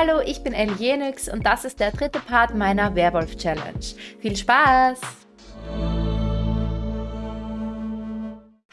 Hallo, ich bin Elienix und das ist der dritte Part meiner Werwolf-Challenge. Viel Spaß!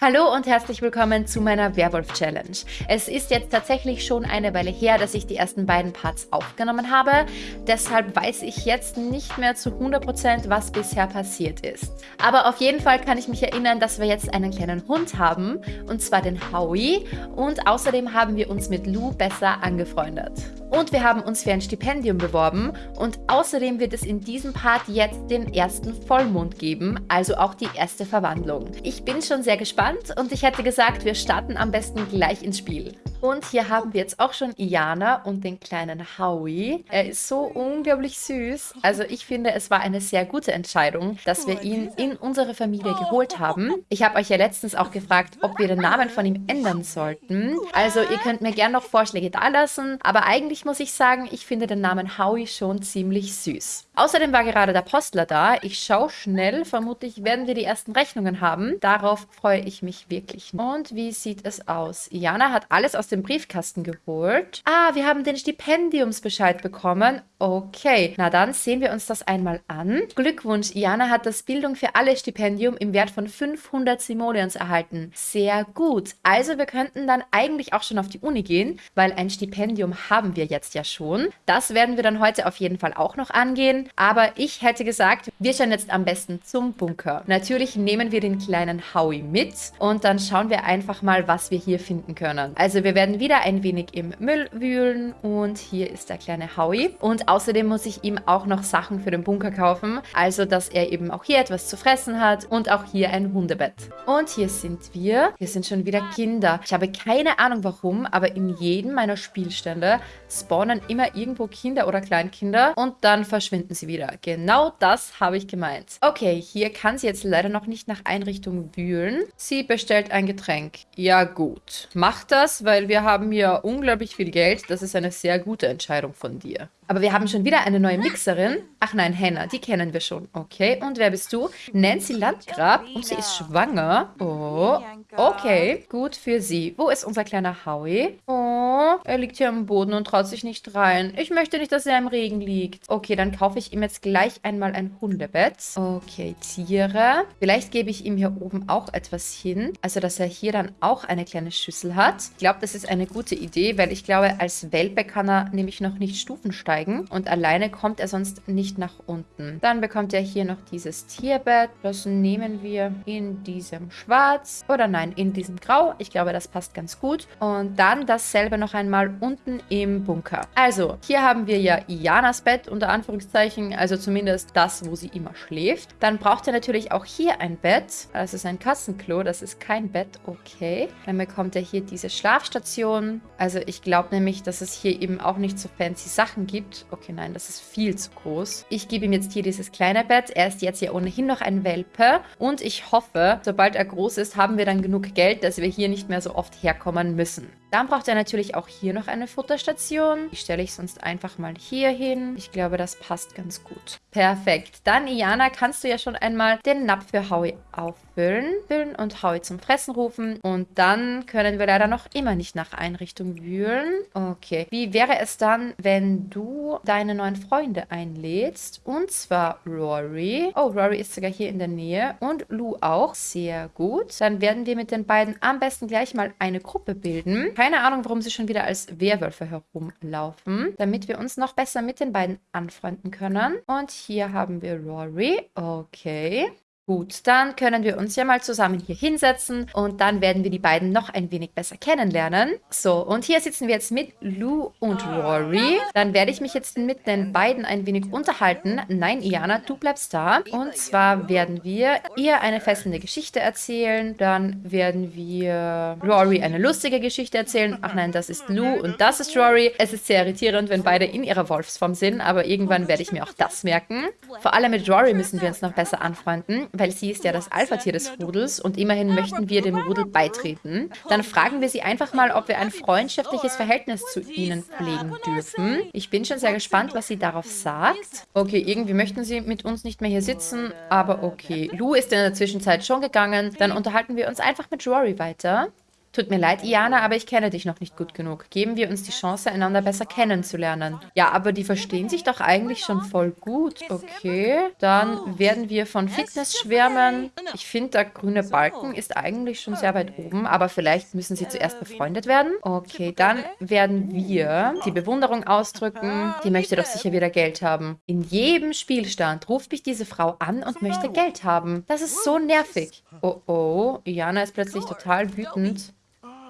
Hallo und herzlich willkommen zu meiner Werwolf-Challenge. Es ist jetzt tatsächlich schon eine Weile her, dass ich die ersten beiden Parts aufgenommen habe. Deshalb weiß ich jetzt nicht mehr zu 100%, was bisher passiert ist. Aber auf jeden Fall kann ich mich erinnern, dass wir jetzt einen kleinen Hund haben, und zwar den Howie. Und außerdem haben wir uns mit Lou besser angefreundet. Und wir haben uns für ein Stipendium beworben und außerdem wird es in diesem Part jetzt den ersten Vollmond geben, also auch die erste Verwandlung. Ich bin schon sehr gespannt und ich hätte gesagt, wir starten am besten gleich ins Spiel. Und hier haben wir jetzt auch schon Iana und den kleinen Howie. Er ist so unglaublich süß. Also ich finde, es war eine sehr gute Entscheidung, dass wir ihn in unsere Familie geholt haben. Ich habe euch ja letztens auch gefragt, ob wir den Namen von ihm ändern sollten. Also ihr könnt mir gerne noch Vorschläge dalassen, aber eigentlich muss ich sagen, ich finde den Namen Howie schon ziemlich süß. Außerdem war gerade der Postler da. Ich schaue schnell. Vermutlich werden wir die ersten Rechnungen haben. Darauf freue ich mich wirklich. Und wie sieht es aus? Iana hat alles aus dem Briefkasten geholt. Ah, wir haben den Stipendiumsbescheid bekommen. Okay, na dann sehen wir uns das einmal an. Glückwunsch, Iana hat das Bildung für alle Stipendium im Wert von 500 Simoleons erhalten. Sehr gut. Also wir könnten dann eigentlich auch schon auf die Uni gehen, weil ein Stipendium haben wir jetzt ja schon. Das werden wir dann heute auf jeden Fall auch noch angehen. Aber ich hätte gesagt, wir schauen jetzt am besten zum Bunker. Natürlich nehmen wir den kleinen Howie mit und dann schauen wir einfach mal, was wir hier finden können. Also wir werden wieder ein wenig im Müll wühlen und hier ist der kleine Howie. Und außerdem muss ich ihm auch noch Sachen für den Bunker kaufen, also dass er eben auch hier etwas zu fressen hat und auch hier ein Hundebett. Und hier sind wir. Hier sind schon wieder Kinder. Ich habe keine Ahnung warum, aber in jedem meiner Spielstände spawnen immer irgendwo Kinder oder Kleinkinder und dann verschwinden sie wieder. Genau das habe ich gemeint. Okay, hier kann sie jetzt leider noch nicht nach Einrichtung wühlen. Sie bestellt ein Getränk. Ja gut. Mach das, weil wir haben hier unglaublich viel Geld. Das ist eine sehr gute Entscheidung von dir. Aber wir haben schon wieder eine neue Mixerin. Ach nein, Hannah, die kennen wir schon. Okay, und wer bist du? Nancy Landgrab und sie ist schwanger. Oh, okay, gut für sie. Wo ist unser kleiner Howie? Oh, er liegt hier am Boden und traut sich nicht rein. Ich möchte nicht, dass er im Regen liegt. Okay, dann kaufe ich ihm jetzt gleich einmal ein Hundebett. Okay, Tiere. Vielleicht gebe ich ihm hier oben auch etwas hin. Also, dass er hier dann auch eine kleine Schüssel hat. Ich glaube, das ist eine gute Idee, weil ich glaube, als Welpe kann er nämlich noch nicht Stufen steigen und alleine kommt er sonst nicht nach unten. Dann bekommt er hier noch dieses Tierbett. Das nehmen wir in diesem Schwarz oder nein, in diesem Grau. Ich glaube, das passt ganz gut. Und dann dasselbe noch einmal unten im Bunker. Also, hier haben wir ja Ianas Bett unter Anführungszeichen, also zumindest das, wo sie immer schläft. Dann braucht er natürlich auch hier ein Bett. Das ist ein Kassenklo, das ist kein Bett, okay. Dann bekommt er hier diese Schlafstation. Also ich glaube nämlich, dass es hier eben auch nicht so fancy Sachen gibt. Okay, nein, das ist viel zu groß. Ich gebe ihm jetzt hier dieses kleine Bett. Er ist jetzt ja ohnehin noch ein Welpe. Und ich hoffe, sobald er groß ist, haben wir dann genug Geld, dass wir hier nicht mehr so oft herkommen müssen. Dann braucht er natürlich auch hier noch eine Futterstation. Die stelle ich sonst einfach mal hier hin. Ich glaube, das passt ganz gut. Perfekt. Dann, Iana, kannst du ja schon einmal den Napf für Howie auffüllen. Füllen und Howie zum Fressen rufen. Und dann können wir leider noch immer nicht nach Einrichtung wühlen. Okay. Wie wäre es dann, wenn du deine neuen Freunde einlädst? Und zwar Rory. Oh, Rory ist sogar hier in der Nähe. Und Lou auch. Sehr gut. Dann werden wir mit den beiden am besten gleich mal eine Gruppe bilden. Keine Ahnung, warum sie schon wieder als Werwölfe herumlaufen. Damit wir uns noch besser mit den beiden anfreunden können. Und hier haben wir Rory. Okay. Gut, dann können wir uns ja mal zusammen hier hinsetzen und dann werden wir die beiden noch ein wenig besser kennenlernen. So, und hier sitzen wir jetzt mit Lou und Rory. Dann werde ich mich jetzt mit den beiden ein wenig unterhalten. Nein, Iana, du bleibst da. Und zwar werden wir ihr eine fesselnde Geschichte erzählen. Dann werden wir Rory eine lustige Geschichte erzählen. Ach nein, das ist Lou und das ist Rory. Es ist sehr irritierend, wenn beide in ihrer Wolfsform sind, aber irgendwann werde ich mir auch das merken. Vor allem mit Rory müssen wir uns noch besser anfreunden weil sie ist ja das Alpha-Tier des Rudels und immerhin möchten wir dem Rudel beitreten. Dann fragen wir sie einfach mal, ob wir ein freundschaftliches Verhältnis zu ihnen pflegen dürfen. Ich bin schon sehr gespannt, was sie darauf sagt. Okay, irgendwie möchten sie mit uns nicht mehr hier sitzen, aber okay. Lou ist in der Zwischenzeit schon gegangen. Dann unterhalten wir uns einfach mit Rory weiter. Tut mir leid, Iana, aber ich kenne dich noch nicht gut genug. Geben wir uns die Chance, einander besser kennenzulernen. Ja, aber die verstehen sich doch eigentlich schon voll gut. Okay, dann werden wir von Fitness schwärmen. Ich finde, der grüne Balken ist eigentlich schon sehr weit oben, aber vielleicht müssen sie zuerst befreundet werden. Okay, dann werden wir die Bewunderung ausdrücken. Die möchte doch sicher wieder Geld haben. In jedem Spielstand ruft mich diese Frau an und möchte Geld haben. Das ist so nervig. Oh oh, Iana ist plötzlich total wütend.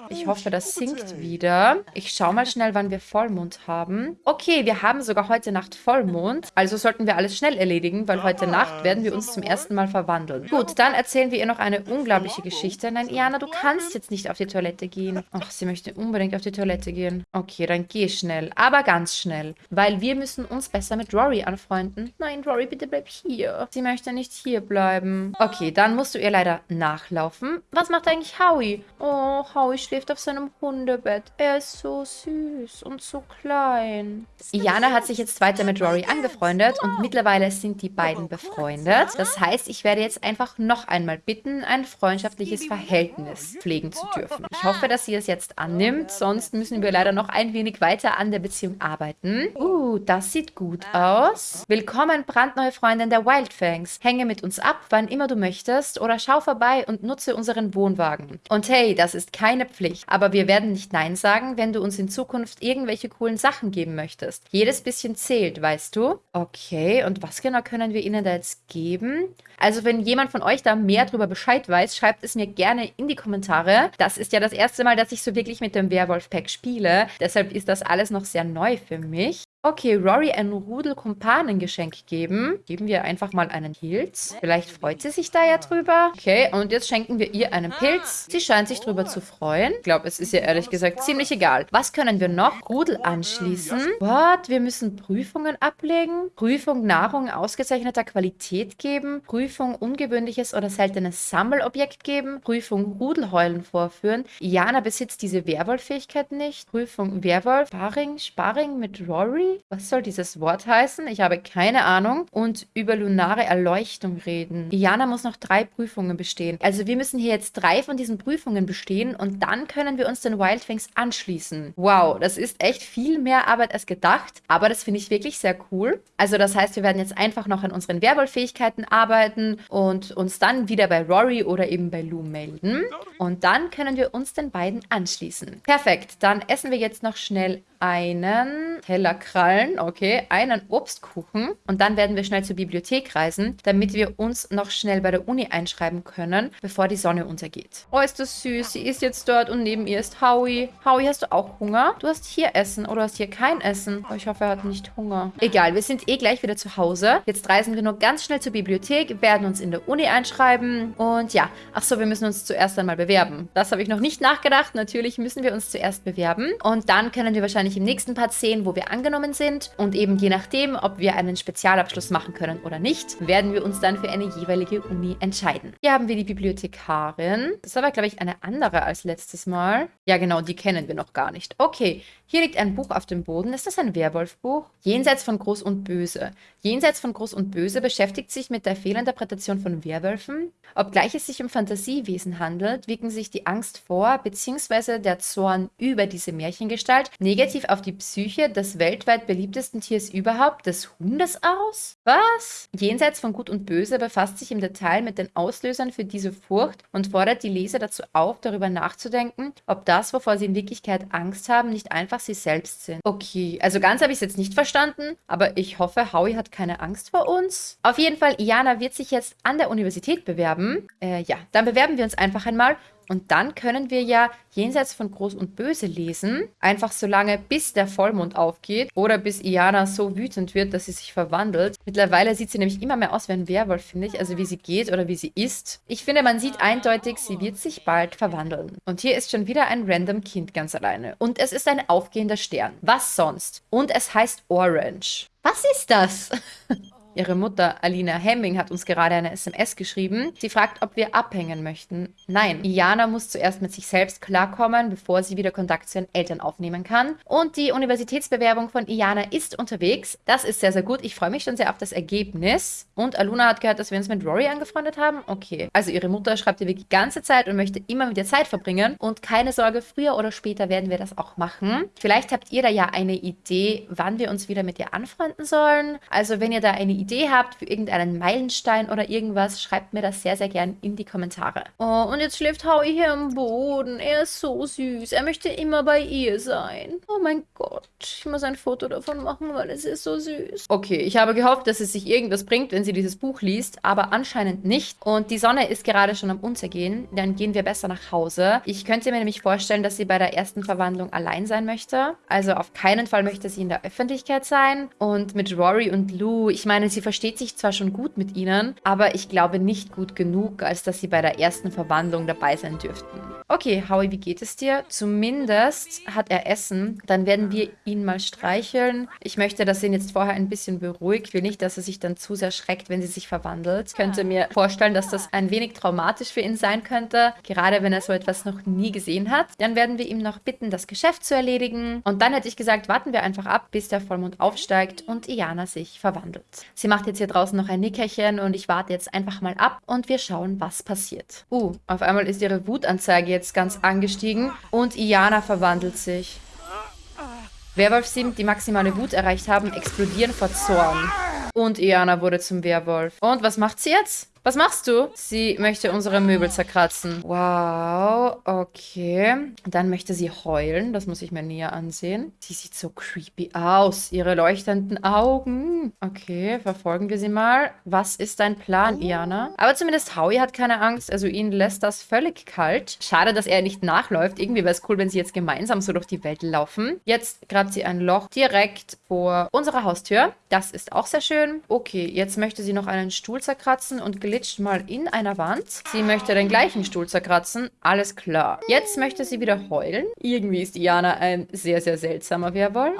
Ich hoffe, das sinkt wieder. Ich schaue mal schnell, wann wir Vollmond haben. Okay, wir haben sogar heute Nacht Vollmond. Also sollten wir alles schnell erledigen, weil heute Nacht werden wir uns zum ersten Mal verwandeln. Gut, dann erzählen wir ihr noch eine unglaubliche Geschichte. Nein, Iana, du kannst jetzt nicht auf die Toilette gehen. Ach, sie möchte unbedingt auf die Toilette gehen. Okay, dann geh schnell. Aber ganz schnell. Weil wir müssen uns besser mit Rory anfreunden. Nein, Rory, bitte bleib hier. Sie möchte nicht hier bleiben. Okay, dann musst du ihr leider nachlaufen. Was macht eigentlich Howie? Oh, Howie schläft schläft auf seinem Hundebett. Er ist so süß und so klein. Iana hat sich jetzt weiter mit Rory angefreundet und mittlerweile sind die beiden befreundet. Das heißt, ich werde jetzt einfach noch einmal bitten, ein freundschaftliches Verhältnis pflegen zu dürfen. Ich hoffe, dass sie es jetzt annimmt, sonst müssen wir leider noch ein wenig weiter an der Beziehung arbeiten. Uh, das sieht gut aus. Willkommen, brandneue Freundin der Wildfangs. Hänge mit uns ab, wann immer du möchtest oder schau vorbei und nutze unseren Wohnwagen. Und hey, das ist keine Pflicht natürlich. Aber wir werden nicht Nein sagen, wenn du uns in Zukunft irgendwelche coolen Sachen geben möchtest. Jedes bisschen zählt, weißt du? Okay, und was genau können wir ihnen da jetzt geben? Also wenn jemand von euch da mehr darüber Bescheid weiß, schreibt es mir gerne in die Kommentare. Das ist ja das erste Mal, dass ich so wirklich mit dem Werwolf-Pack spiele. Deshalb ist das alles noch sehr neu für mich. Okay, Rory ein Rudel Kumpanengeschenk geben. Geben wir einfach mal einen Pilz. Vielleicht freut sie sich da ja drüber. Okay, und jetzt schenken wir ihr einen Pilz. Sie scheint sich drüber zu freuen. Ich glaube, es ist ihr ehrlich gesagt ziemlich egal. Was können wir noch? Rudel anschließen. What? Wir müssen Prüfungen ablegen. Prüfung Nahrung ausgezeichneter Qualität geben. Prüfung ungewöhnliches oder seltenes Sammelobjekt geben. Prüfung Rudelheulen vorführen. Jana besitzt diese Werwolf-Fähigkeit nicht. Prüfung Werwolf. Sparring, Sparring mit Rory. Was soll dieses Wort heißen? Ich habe keine Ahnung. Und über lunare Erleuchtung reden. Diana muss noch drei Prüfungen bestehen. Also wir müssen hier jetzt drei von diesen Prüfungen bestehen und dann können wir uns den Wildfangs anschließen. Wow, das ist echt viel mehr Arbeit als gedacht. Aber das finde ich wirklich sehr cool. Also das heißt, wir werden jetzt einfach noch an unseren Werwolf-Fähigkeiten arbeiten und uns dann wieder bei Rory oder eben bei Lou melden. Und dann können wir uns den beiden anschließen. Perfekt, dann essen wir jetzt noch schnell einen Teller Krallen, okay, einen Obstkuchen und dann werden wir schnell zur Bibliothek reisen, damit wir uns noch schnell bei der Uni einschreiben können, bevor die Sonne untergeht. Oh, ist das süß. Sie ist jetzt dort und neben ihr ist Howie. Howie, hast du auch Hunger? Du hast hier Essen oder hast hier kein Essen? Oh, ich hoffe, er hat nicht Hunger. Egal, wir sind eh gleich wieder zu Hause. Jetzt reisen wir nur ganz schnell zur Bibliothek, werden uns in der Uni einschreiben und ja, ach so, wir müssen uns zuerst einmal bewerben. Das habe ich noch nicht nachgedacht. Natürlich müssen wir uns zuerst bewerben und dann können wir wahrscheinlich im nächsten Part sehen, wo wir angenommen sind. Und eben je nachdem, ob wir einen Spezialabschluss machen können oder nicht, werden wir uns dann für eine jeweilige Uni entscheiden. Hier haben wir die Bibliothekarin. Das ist aber, glaube ich, eine andere als letztes Mal. Ja, genau, die kennen wir noch gar nicht. Okay, hier liegt ein Buch auf dem Boden. Ist das ein Werwolfbuch? Jenseits von Groß und Böse. Jenseits von Groß und Böse beschäftigt sich mit der Fehlinterpretation von Werwölfen. Obgleich es sich um Fantasiewesen handelt, wirken sich die Angst vor bzw. der Zorn über diese Märchengestalt negativ negativ auf die Psyche des weltweit beliebtesten Tiers überhaupt, des Hundes aus? Was? Jenseits von Gut und Böse befasst sich im Detail mit den Auslösern für diese Furcht und fordert die Leser dazu auf, darüber nachzudenken, ob das, wovor sie in Wirklichkeit Angst haben, nicht einfach sie selbst sind. Okay, also ganz habe ich es jetzt nicht verstanden, aber ich hoffe, Howie hat keine Angst vor uns. Auf jeden Fall, Iana wird sich jetzt an der Universität bewerben. Äh, ja, dann bewerben wir uns einfach einmal und dann können wir ja jenseits von Groß und Böse lesen, einfach so lange, bis der Vollmond aufgeht oder bis Iana so wütend wird, dass sie sich verwandelt. Mittlerweile sieht sie nämlich immer mehr aus wie ein Werwolf, finde ich, also wie sie geht oder wie sie ist. Ich finde, man sieht eindeutig, sie wird sich bald verwandeln. Und hier ist schon wieder ein random Kind ganz alleine. Und es ist ein aufgehender Stern. Was sonst? Und es heißt Orange. Was ist das? Ihre Mutter Alina Hemming hat uns gerade eine SMS geschrieben. Sie fragt, ob wir abhängen möchten. Nein, Iana muss zuerst mit sich selbst klarkommen, bevor sie wieder Kontakt zu ihren Eltern aufnehmen kann. Und die Universitätsbewerbung von Iana ist unterwegs. Das ist sehr, sehr gut. Ich freue mich schon sehr auf das Ergebnis. Und Aluna hat gehört, dass wir uns mit Rory angefreundet haben. Okay. Also ihre Mutter schreibt ihr die ganze Zeit und möchte immer mit ihr Zeit verbringen. Und keine Sorge, früher oder später werden wir das auch machen. Vielleicht habt ihr da ja eine Idee, wann wir uns wieder mit ihr anfreunden sollen. Also wenn ihr da eine Idee habt für irgendeinen Meilenstein oder irgendwas, schreibt mir das sehr, sehr gern in die Kommentare. Oh, und jetzt schläft Howie hier am Boden. Er ist so süß. Er möchte immer bei ihr sein. Oh mein Gott. Ich muss ein Foto davon machen, weil es ist so süß. Okay, ich habe gehofft, dass es sich irgendwas bringt, wenn sie dieses Buch liest, aber anscheinend nicht. Und die Sonne ist gerade schon am Untergehen. Dann gehen wir besser nach Hause. Ich könnte mir nämlich vorstellen, dass sie bei der ersten Verwandlung allein sein möchte. Also auf keinen Fall möchte sie in der Öffentlichkeit sein. Und mit Rory und Lou, ich meine, sie versteht sich zwar schon gut mit ihnen, aber ich glaube nicht gut genug, als dass sie bei der ersten Verwandlung dabei sein dürften. Okay, Howie, wie geht es dir? Zumindest hat er Essen. Dann werden wir ihn mal streicheln. Ich möchte, dass ihn jetzt vorher ein bisschen beruhigt. Ich will nicht, dass er sich dann zu sehr schreckt, wenn sie sich verwandelt. Ich könnte mir vorstellen, dass das ein wenig traumatisch für ihn sein könnte. Gerade wenn er so etwas noch nie gesehen hat. Dann werden wir ihm noch bitten, das Geschäft zu erledigen. Und dann hätte ich gesagt, warten wir einfach ab, bis der Vollmond aufsteigt und Iana sich verwandelt. Sie macht jetzt hier draußen noch ein Nickerchen und ich warte jetzt einfach mal ab und wir schauen, was passiert. Uh, auf einmal ist ihre Wutanzeige jetzt ganz angestiegen und Iana verwandelt sich. Werwolf 7, die maximale Wut erreicht haben, explodieren vor Zorn. Und Iana wurde zum Werwolf. Und was macht sie jetzt? Was machst du? Sie möchte unsere Möbel zerkratzen. Wow, okay. Dann möchte sie heulen. Das muss ich mir näher ansehen. Sie sieht so creepy aus. Ihre leuchtenden Augen. Okay, verfolgen wir sie mal. Was ist dein Plan, Iana? Aber zumindest Howie hat keine Angst. Also ihn lässt das völlig kalt. Schade, dass er nicht nachläuft. Irgendwie wäre es cool, wenn sie jetzt gemeinsam so durch die Welt laufen. Jetzt grabt sie ein Loch direkt vor unserer Haustür. Das ist auch sehr schön. Okay, jetzt möchte sie noch einen Stuhl zerkratzen und glitscht mal in einer Wand. Sie möchte den gleichen Stuhl zerkratzen. Alles klar. Jetzt möchte sie wieder heulen. Irgendwie ist Iana ein sehr, sehr seltsamer Werwolf.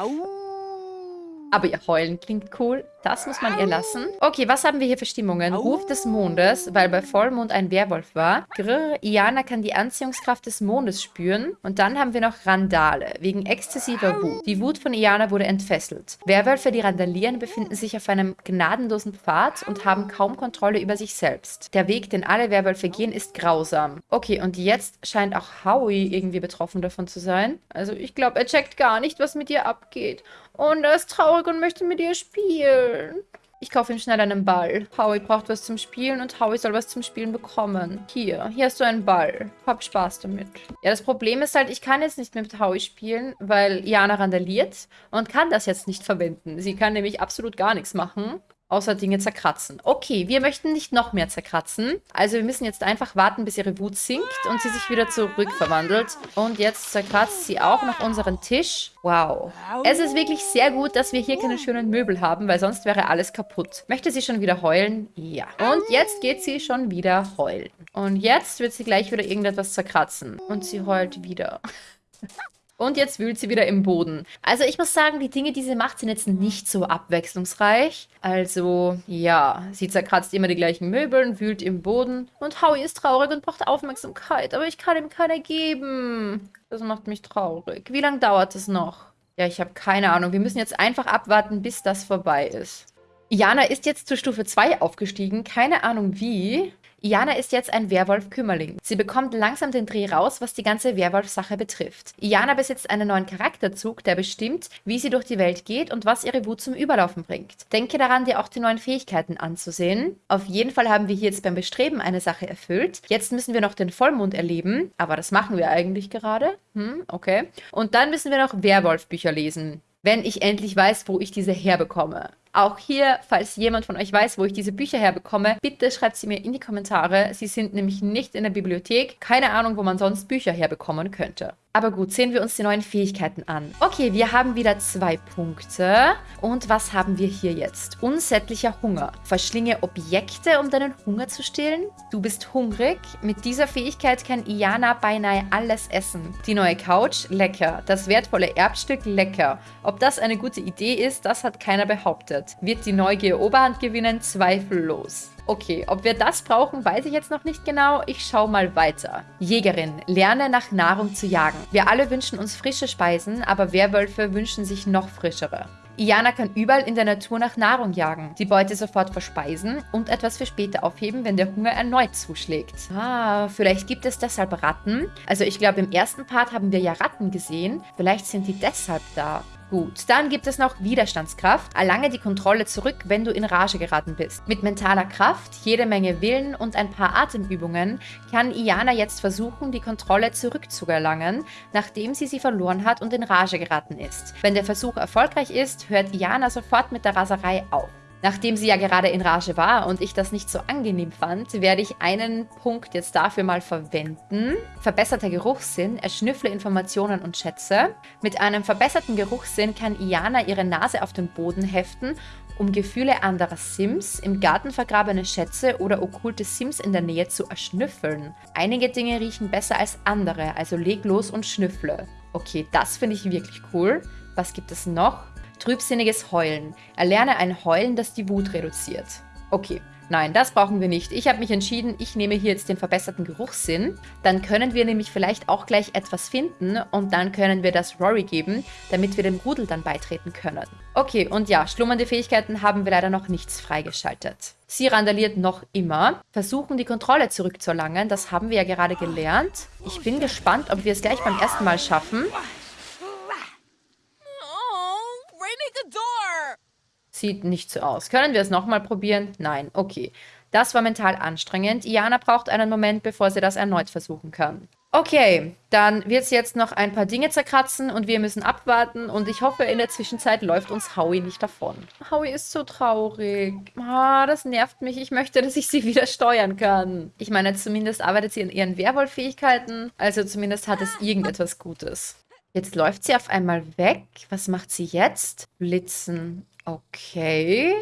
Aber ihr Heulen klingt cool. Das muss man ihr lassen. Okay, was haben wir hier für Stimmungen? Ruf des Mondes, weil bei Vollmond ein Werwolf war. Grrr, Iana kann die Anziehungskraft des Mondes spüren. Und dann haben wir noch Randale, wegen exzessiver Wut. Die Wut von Iana wurde entfesselt. Werwölfe, die randalieren, befinden sich auf einem gnadenlosen Pfad und haben kaum Kontrolle über sich selbst. Der Weg, den alle Werwölfe gehen, ist grausam. Okay, und jetzt scheint auch Howie irgendwie betroffen davon zu sein. Also ich glaube, er checkt gar nicht, was mit ihr abgeht. Und er ist traurig und möchte mit ihr spielen spielen. Ich kaufe ihm schnell einen Ball. Howie braucht was zum Spielen und Howie soll was zum Spielen bekommen. Hier, hier hast du einen Ball. Hab Spaß damit. Ja, das Problem ist halt, ich kann jetzt nicht mit Howie spielen, weil Jana randaliert und kann das jetzt nicht verwenden. Sie kann nämlich absolut gar nichts machen. Außer Dinge zerkratzen. Okay, wir möchten nicht noch mehr zerkratzen. Also wir müssen jetzt einfach warten, bis ihre Wut sinkt und sie sich wieder zurückverwandelt. Und jetzt zerkratzt sie auch noch unseren Tisch. Wow. Es ist wirklich sehr gut, dass wir hier keine schönen Möbel haben, weil sonst wäre alles kaputt. Möchte sie schon wieder heulen? Ja. Und jetzt geht sie schon wieder heulen. Und jetzt wird sie gleich wieder irgendetwas zerkratzen. Und sie heult wieder. Und jetzt wühlt sie wieder im Boden. Also ich muss sagen, die Dinge, die sie macht, sind jetzt nicht so abwechslungsreich. Also ja, sie zerkratzt immer die gleichen Möbel, wühlt im Boden. Und Howie ist traurig und braucht Aufmerksamkeit, aber ich kann ihm keine geben. Das macht mich traurig. Wie lange dauert es noch? Ja, ich habe keine Ahnung. Wir müssen jetzt einfach abwarten, bis das vorbei ist. Jana ist jetzt zur Stufe 2 aufgestiegen. Keine Ahnung wie. Iana ist jetzt ein Werwolf-Kümmerling. Sie bekommt langsam den Dreh raus, was die ganze Werwolf-Sache betrifft. Iana besitzt einen neuen Charakterzug, der bestimmt, wie sie durch die Welt geht und was ihre Wut zum Überlaufen bringt. Denke daran, dir auch die neuen Fähigkeiten anzusehen. Auf jeden Fall haben wir hier jetzt beim Bestreben eine Sache erfüllt. Jetzt müssen wir noch den Vollmond erleben, aber das machen wir eigentlich gerade. Hm, okay. Und dann müssen wir noch Werwolf-Bücher lesen wenn ich endlich weiß, wo ich diese herbekomme. Auch hier, falls jemand von euch weiß, wo ich diese Bücher herbekomme, bitte schreibt sie mir in die Kommentare. Sie sind nämlich nicht in der Bibliothek. Keine Ahnung, wo man sonst Bücher herbekommen könnte. Aber gut, sehen wir uns die neuen Fähigkeiten an. Okay, wir haben wieder zwei Punkte. Und was haben wir hier jetzt? Unsättlicher Hunger. Verschlinge Objekte, um deinen Hunger zu stillen. Du bist hungrig. Mit dieser Fähigkeit kann Iana beinahe alles essen. Die neue Couch, lecker. Das wertvolle Erbstück, lecker. Ob das eine gute Idee ist, das hat keiner behauptet. Wird die Neugier Oberhand gewinnen? Zweifellos. Okay, ob wir das brauchen, weiß ich jetzt noch nicht genau. Ich schaue mal weiter. Jägerin, lerne nach Nahrung zu jagen. Wir alle wünschen uns frische Speisen, aber Werwölfe wünschen sich noch frischere. Iana kann überall in der Natur nach Nahrung jagen, die Beute sofort verspeisen und etwas für später aufheben, wenn der Hunger erneut zuschlägt. Ah, vielleicht gibt es deshalb Ratten. Also ich glaube, im ersten Part haben wir ja Ratten gesehen. Vielleicht sind die deshalb da. Gut, dann gibt es noch Widerstandskraft. Erlange die Kontrolle zurück, wenn du in Rage geraten bist. Mit mentaler Kraft, jede Menge Willen und ein paar Atemübungen kann Iana jetzt versuchen, die Kontrolle zurückzuerlangen, nachdem sie sie verloren hat und in Rage geraten ist. Wenn der Versuch erfolgreich ist, hört Iana sofort mit der Raserei auf. Nachdem sie ja gerade in Rage war und ich das nicht so angenehm fand, werde ich einen Punkt jetzt dafür mal verwenden. Verbesserter Geruchssinn, erschnüffle Informationen und Schätze. Mit einem verbesserten Geruchssinn kann Iana ihre Nase auf den Boden heften, um Gefühle anderer Sims, im Garten vergrabene Schätze oder okkulte Sims in der Nähe zu erschnüffeln. Einige Dinge riechen besser als andere, also leg los und schnüffle. Okay, das finde ich wirklich cool. Was gibt es noch? Trübsinniges Heulen. Erlerne ein Heulen, das die Wut reduziert. Okay, nein, das brauchen wir nicht. Ich habe mich entschieden, ich nehme hier jetzt den verbesserten Geruchssinn. Dann können wir nämlich vielleicht auch gleich etwas finden und dann können wir das Rory geben, damit wir dem Rudel dann beitreten können. Okay, und ja, schlummernde Fähigkeiten haben wir leider noch nichts freigeschaltet. Sie randaliert noch immer. Versuchen, die Kontrolle zurückzuerlangen. Das haben wir ja gerade gelernt. Ich bin gespannt, ob wir es gleich beim ersten Mal schaffen. Sieht nicht so aus. Können wir es nochmal probieren? Nein. Okay. Das war mental anstrengend. Iana braucht einen Moment, bevor sie das erneut versuchen kann. Okay, dann wird sie jetzt noch ein paar Dinge zerkratzen und wir müssen abwarten und ich hoffe, in der Zwischenzeit läuft uns Howie nicht davon. Howie ist so traurig. Ah, das nervt mich. Ich möchte, dass ich sie wieder steuern kann. Ich meine, zumindest arbeitet sie an ihren Werwolf-Fähigkeiten, also zumindest hat es irgendetwas Gutes. Jetzt läuft sie auf einmal weg. Was macht sie jetzt? Blitzen. Okay.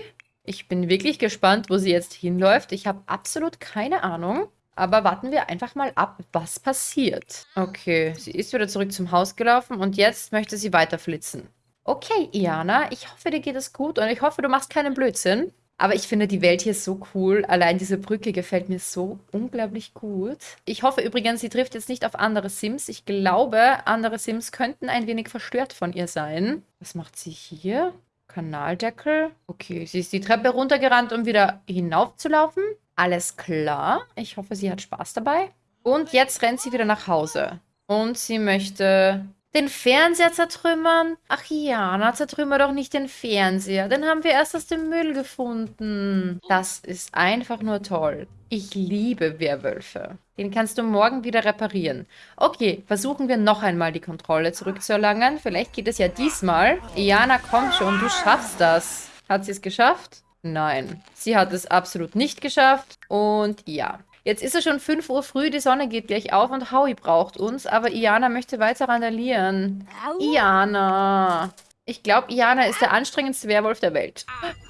Ich bin wirklich gespannt, wo sie jetzt hinläuft. Ich habe absolut keine Ahnung. Aber warten wir einfach mal ab, was passiert. Okay, sie ist wieder zurück zum Haus gelaufen und jetzt möchte sie weiter flitzen. Okay, Iana, ich hoffe, dir geht es gut und ich hoffe, du machst keinen Blödsinn. Aber ich finde die Welt hier so cool. Allein diese Brücke gefällt mir so unglaublich gut. Ich hoffe übrigens, sie trifft jetzt nicht auf andere Sims. Ich glaube, andere Sims könnten ein wenig verstört von ihr sein. Was macht sie hier? Kanaldeckel. Okay, sie ist die Treppe runtergerannt, um wieder hinaufzulaufen. Alles klar. Ich hoffe, sie hat Spaß dabei. Und jetzt rennt sie wieder nach Hause. Und sie möchte den Fernseher zertrümmern? Ach ja, na zertrümmer doch nicht den Fernseher. Den haben wir erst aus dem Müll gefunden. Das ist einfach nur toll. Ich liebe Werwölfe. Den kannst du morgen wieder reparieren. Okay, versuchen wir noch einmal die Kontrolle zurückzuerlangen. Vielleicht geht es ja diesmal. Iana, komm schon, du schaffst das. Hat sie es geschafft? Nein, sie hat es absolut nicht geschafft. Und ja, Jetzt ist es schon 5 Uhr früh, die Sonne geht gleich auf und Howie braucht uns, aber Iana möchte weiter randalieren. Iana. Ich glaube, Iana ist der anstrengendste Werwolf der Welt.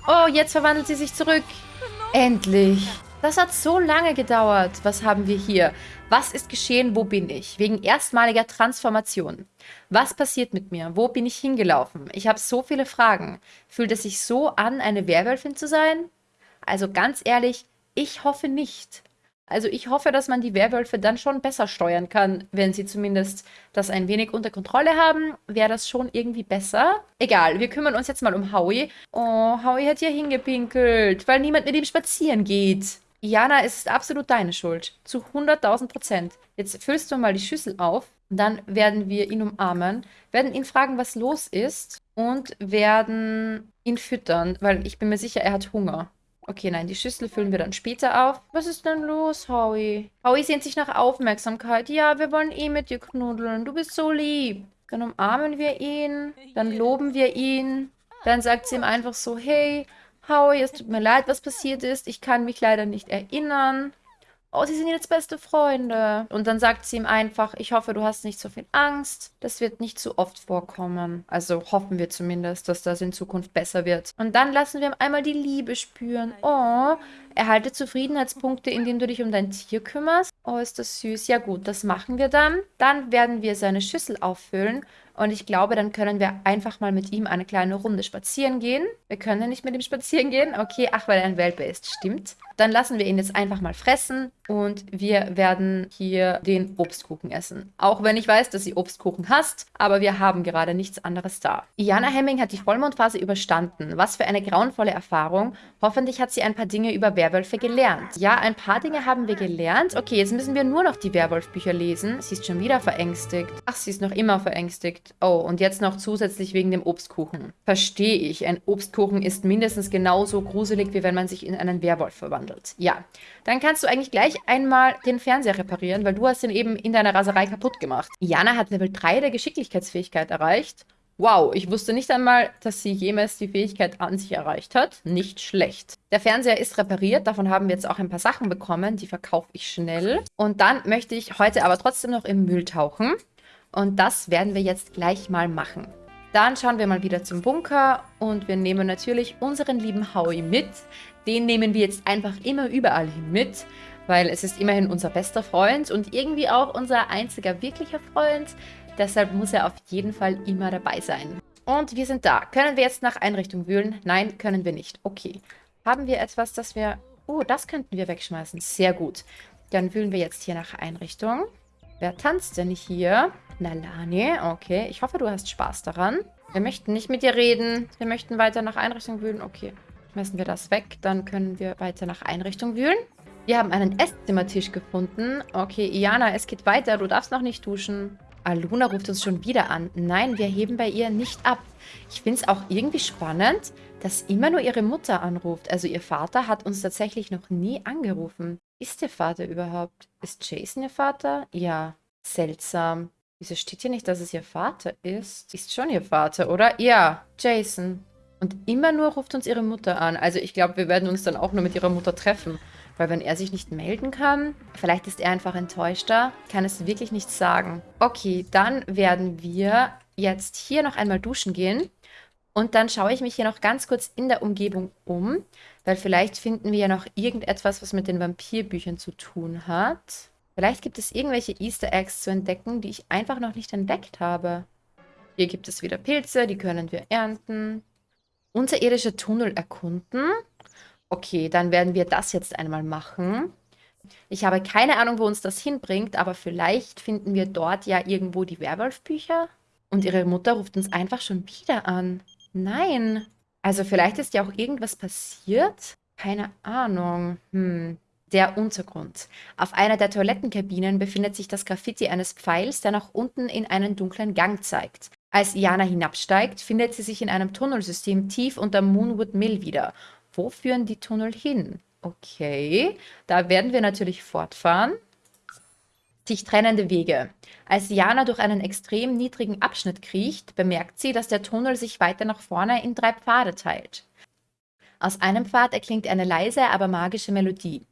Oh, jetzt verwandelt sie sich zurück. Endlich. Das hat so lange gedauert. Was haben wir hier? Was ist geschehen? Wo bin ich? Wegen erstmaliger Transformation. Was passiert mit mir? Wo bin ich hingelaufen? Ich habe so viele Fragen. Fühlt es sich so an, eine Werwölfin zu sein? Also ganz ehrlich, ich hoffe nicht. Also ich hoffe, dass man die Werwölfe dann schon besser steuern kann, wenn sie zumindest das ein wenig unter Kontrolle haben. Wäre das schon irgendwie besser? Egal, wir kümmern uns jetzt mal um Howie. Oh, Howie hat hier hingepinkelt, weil niemand mit ihm spazieren geht. Jana, es ist absolut deine Schuld. Zu 100.000 Prozent. Jetzt füllst du mal die Schüssel auf. Dann werden wir ihn umarmen, werden ihn fragen, was los ist und werden ihn füttern, weil ich bin mir sicher, er hat Hunger. Okay, nein, die Schüssel füllen wir dann später auf. Was ist denn los, Howie? Howie sehnt sich nach Aufmerksamkeit. Ja, wir wollen eh mit dir knuddeln. Du bist so lieb. Dann umarmen wir ihn. Dann loben wir ihn. Dann sagt sie ihm einfach so, hey, Howie, es tut mir leid, was passiert ist. Ich kann mich leider nicht erinnern. Oh, sie sind jetzt beste Freunde. Und dann sagt sie ihm einfach, ich hoffe, du hast nicht so viel Angst. Das wird nicht zu oft vorkommen. Also hoffen wir zumindest, dass das in Zukunft besser wird. Und dann lassen wir ihm einmal die Liebe spüren. Oh, erhalte Zufriedenheitspunkte, indem du dich um dein Tier kümmerst. Oh, ist das süß. Ja gut, das machen wir dann. Dann werden wir seine Schüssel auffüllen und ich glaube, dann können wir einfach mal mit ihm eine kleine Runde spazieren gehen. Wir können nicht mit ihm spazieren gehen. Okay, ach, weil er ein Welpe ist. Stimmt. Dann lassen wir ihn jetzt einfach mal fressen und wir werden hier den Obstkuchen essen. Auch wenn ich weiß, dass sie Obstkuchen hasst, aber wir haben gerade nichts anderes da. Iana Hemming hat die Vollmondphase überstanden. Was für eine grauenvolle Erfahrung. Hoffentlich hat sie ein paar Dinge über Werwölfe gelernt. Ja, ein paar Dinge haben wir gelernt. Okay, jetzt müssen wir nur noch die Werwolf-Bücher lesen. Sie ist schon wieder verängstigt. Ach, sie ist noch immer verängstigt. Oh, und jetzt noch zusätzlich wegen dem Obstkuchen. Verstehe ich. Ein Obstkuchen ist mindestens genauso gruselig, wie wenn man sich in einen Werwolf verwandelt. Ja, dann kannst du eigentlich gleich einmal den Fernseher reparieren, weil du hast ihn eben in deiner Raserei kaputt gemacht. Jana hat Level 3 der Geschicklichkeitsfähigkeit erreicht. Wow, ich wusste nicht einmal, dass sie jemals die Fähigkeit an sich erreicht hat. Nicht schlecht. Der Fernseher ist repariert, davon haben wir jetzt auch ein paar Sachen bekommen, die verkaufe ich schnell. Und dann möchte ich heute aber trotzdem noch im Müll tauchen. Und das werden wir jetzt gleich mal machen. Dann schauen wir mal wieder zum Bunker und wir nehmen natürlich unseren lieben Howie mit. Den nehmen wir jetzt einfach immer überall hin mit, weil es ist immerhin unser bester Freund und irgendwie auch unser einziger wirklicher Freund. Deshalb muss er auf jeden Fall immer dabei sein. Und wir sind da. Können wir jetzt nach Einrichtung wühlen? Nein, können wir nicht. Okay. Haben wir etwas, das wir... Oh, das könnten wir wegschmeißen. Sehr gut. Dann wühlen wir jetzt hier nach Einrichtung. Wer tanzt denn hier? Nalani, okay. Ich hoffe, du hast Spaß daran. Wir möchten nicht mit dir reden. Wir möchten weiter nach Einrichtung wühlen. Okay. Schmeißen wir das weg. Dann können wir weiter nach Einrichtung wühlen. Wir haben einen Esszimmertisch gefunden. Okay, Iana, es geht weiter. Du darfst noch nicht duschen. Aluna ruft uns schon wieder an. Nein, wir heben bei ihr nicht ab. Ich finde es auch irgendwie spannend, dass immer nur ihre Mutter anruft. Also ihr Vater hat uns tatsächlich noch nie angerufen. Ist ihr Vater überhaupt? Ist Jason ihr Vater? Ja. Seltsam. Wieso steht hier nicht, dass es ihr Vater ist? Ist schon ihr Vater, oder? Ja, Jason. Und immer nur ruft uns ihre Mutter an. Also ich glaube, wir werden uns dann auch nur mit ihrer Mutter treffen. Weil wenn er sich nicht melden kann, vielleicht ist er einfach enttäuschter, kann es wirklich nichts sagen. Okay, dann werden wir jetzt hier noch einmal duschen gehen. Und dann schaue ich mich hier noch ganz kurz in der Umgebung um, weil vielleicht finden wir ja noch irgendetwas, was mit den Vampirbüchern zu tun hat. Vielleicht gibt es irgendwelche Easter Eggs zu entdecken, die ich einfach noch nicht entdeckt habe. Hier gibt es wieder Pilze, die können wir ernten. Unterirdische Tunnel erkunden. Okay, dann werden wir das jetzt einmal machen. Ich habe keine Ahnung, wo uns das hinbringt, aber vielleicht finden wir dort ja irgendwo die Werwolf-Bücher. Und ihre Mutter ruft uns einfach schon wieder an. Nein. Also vielleicht ist ja auch irgendwas passiert. Keine Ahnung. Hm. Der Untergrund. Auf einer der Toilettenkabinen befindet sich das Graffiti eines Pfeils, der nach unten in einen dunklen Gang zeigt. Als Iana hinabsteigt, findet sie sich in einem Tunnelsystem tief unter Moonwood Mill wieder. Wo führen die Tunnel hin? Okay, da werden wir natürlich fortfahren. Sich trennende Wege. Als Jana durch einen extrem niedrigen Abschnitt kriecht, bemerkt sie, dass der Tunnel sich weiter nach vorne in drei Pfade teilt. Aus einem Pfad erklingt eine leise, aber magische Melodie.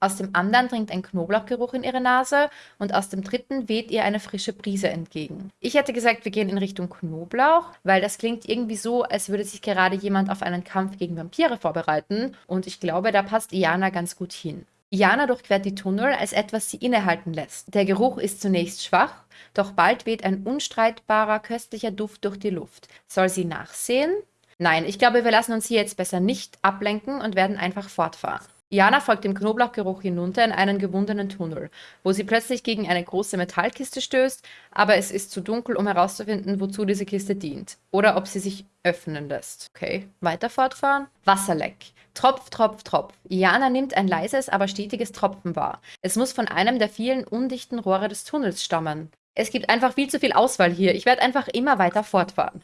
Aus dem anderen dringt ein Knoblauchgeruch in ihre Nase und aus dem dritten weht ihr eine frische Brise entgegen. Ich hätte gesagt, wir gehen in Richtung Knoblauch, weil das klingt irgendwie so, als würde sich gerade jemand auf einen Kampf gegen Vampire vorbereiten und ich glaube, da passt Iana ganz gut hin. Iana durchquert die Tunnel, als etwas sie innehalten lässt. Der Geruch ist zunächst schwach, doch bald weht ein unstreitbarer, köstlicher Duft durch die Luft. Soll sie nachsehen? Nein, ich glaube, wir lassen uns hier jetzt besser nicht ablenken und werden einfach fortfahren. Jana folgt dem Knoblauchgeruch hinunter in einen gewundenen Tunnel, wo sie plötzlich gegen eine große Metallkiste stößt, aber es ist zu dunkel, um herauszufinden, wozu diese Kiste dient. Oder ob sie sich öffnen lässt. Okay, weiter fortfahren. Wasserleck. Tropf, Tropf, Tropf. Jana nimmt ein leises, aber stetiges Tropfen wahr. Es muss von einem der vielen undichten Rohre des Tunnels stammen. Es gibt einfach viel zu viel Auswahl hier. Ich werde einfach immer weiter fortfahren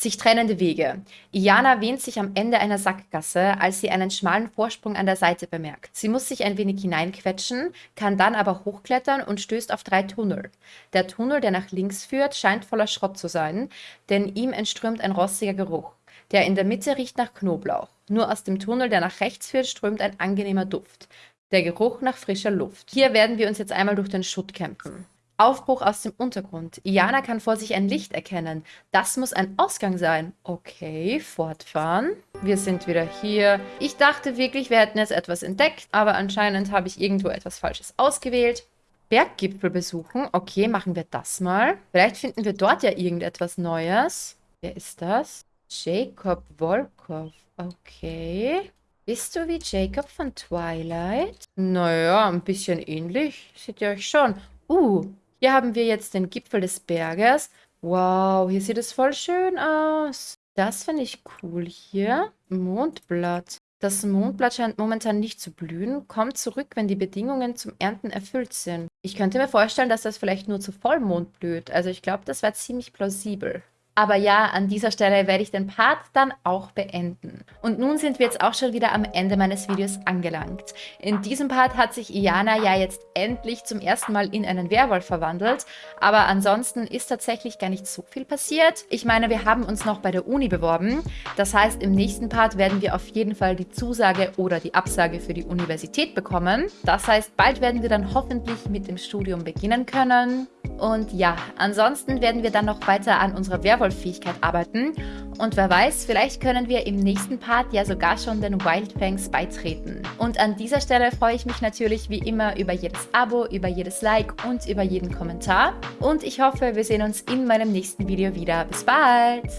sich trennende Wege. Iana wähnt sich am Ende einer Sackgasse, als sie einen schmalen Vorsprung an der Seite bemerkt. Sie muss sich ein wenig hineinquetschen, kann dann aber hochklettern und stößt auf drei Tunnel. Der Tunnel, der nach links führt, scheint voller Schrott zu sein, denn ihm entströmt ein rostiger Geruch. Der in der Mitte riecht nach Knoblauch. Nur aus dem Tunnel, der nach rechts führt, strömt ein angenehmer Duft. Der Geruch nach frischer Luft. Hier werden wir uns jetzt einmal durch den Schutt kämpfen. Aufbruch aus dem Untergrund. Iana kann vor sich ein Licht erkennen. Das muss ein Ausgang sein. Okay, fortfahren. Wir sind wieder hier. Ich dachte wirklich, wir hätten jetzt etwas entdeckt, aber anscheinend habe ich irgendwo etwas Falsches ausgewählt. Berggipfel besuchen. Okay, machen wir das mal. Vielleicht finden wir dort ja irgendetwas Neues. Wer ist das? Jacob Volkov. Okay. Bist du wie Jacob von Twilight? Naja, ein bisschen ähnlich. Seht ihr euch schon. Uh, hier haben wir jetzt den Gipfel des Berges. Wow, hier sieht es voll schön aus. Das finde ich cool hier. Mondblatt. Das Mondblatt scheint momentan nicht zu blühen, kommt zurück, wenn die Bedingungen zum Ernten erfüllt sind. Ich könnte mir vorstellen, dass das vielleicht nur zu Vollmond blüht. Also ich glaube, das wäre ziemlich plausibel. Aber ja, an dieser Stelle werde ich den Part dann auch beenden. Und nun sind wir jetzt auch schon wieder am Ende meines Videos angelangt. In diesem Part hat sich Iana ja jetzt endlich zum ersten Mal in einen Werwolf verwandelt, aber ansonsten ist tatsächlich gar nicht so viel passiert. Ich meine, wir haben uns noch bei der Uni beworben. Das heißt, im nächsten Part werden wir auf jeden Fall die Zusage oder die Absage für die Universität bekommen. Das heißt, bald werden wir dann hoffentlich mit dem Studium beginnen können. Und ja, ansonsten werden wir dann noch weiter an unserer Werwolf-Fähigkeit arbeiten. Und wer weiß, vielleicht können wir im nächsten Part ja sogar schon den Wildfangs beitreten. Und an dieser Stelle freue ich mich natürlich wie immer über jedes Abo, über jedes Like und über jeden Kommentar. Und ich hoffe, wir sehen uns in meinem nächsten Video wieder. Bis bald!